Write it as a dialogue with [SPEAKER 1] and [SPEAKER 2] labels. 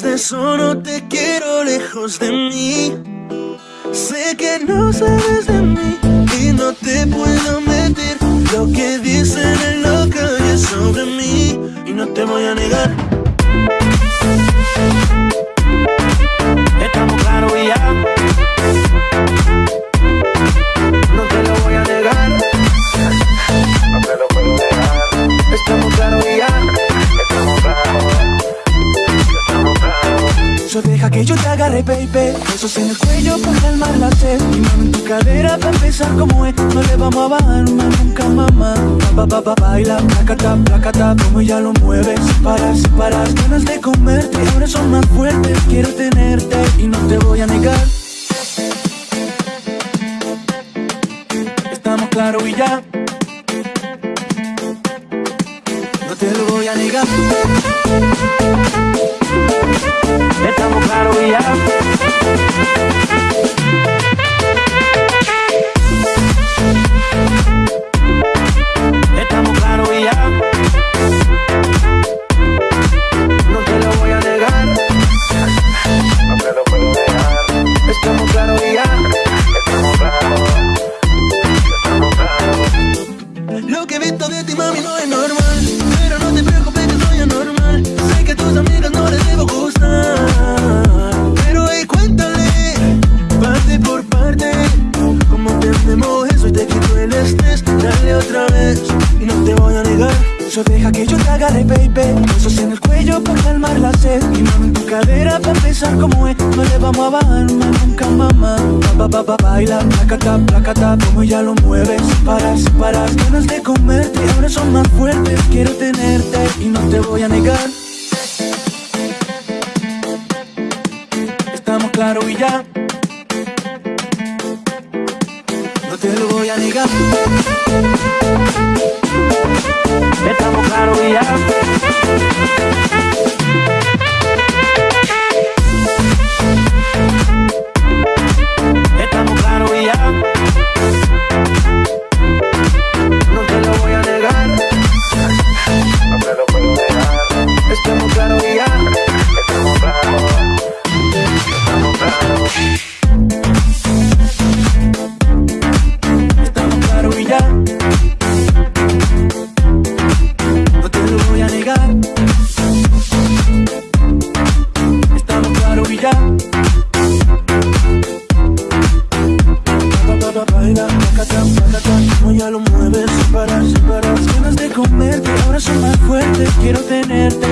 [SPEAKER 1] Solo te quiero lejos de mí. Sé que no sabes de mí que yo te agarre, baby. Besos en el cuello para calmar la sed Y mami tu cadera para empezar como es. No le vamos a bajar nunca, mamá. Pa, pa, pa, baila, placata, placata Como ella lo mueve, sin parar, sin parar Ganas de comerte, ahora son más fuertes Quiero tenerte. Y no te voy a negar. Estamos claros y ya. No te lo voy a negar Estamos Yo deja que yo te agarre, baby. Besos en el cuello para calmar la sed. Y mami en tu cadera para empezar como es. No le vamos a bajar nunca, mamá. Pa, pa, pa, baila, placata, placata. Como ella lo mueve, sin parar, sin. Ganas de comerte, ahora son más fuertes. Quiero tenerte y no te voy a negar. Estamos claros y ya. No te lo voy a negar. Quiero tenerte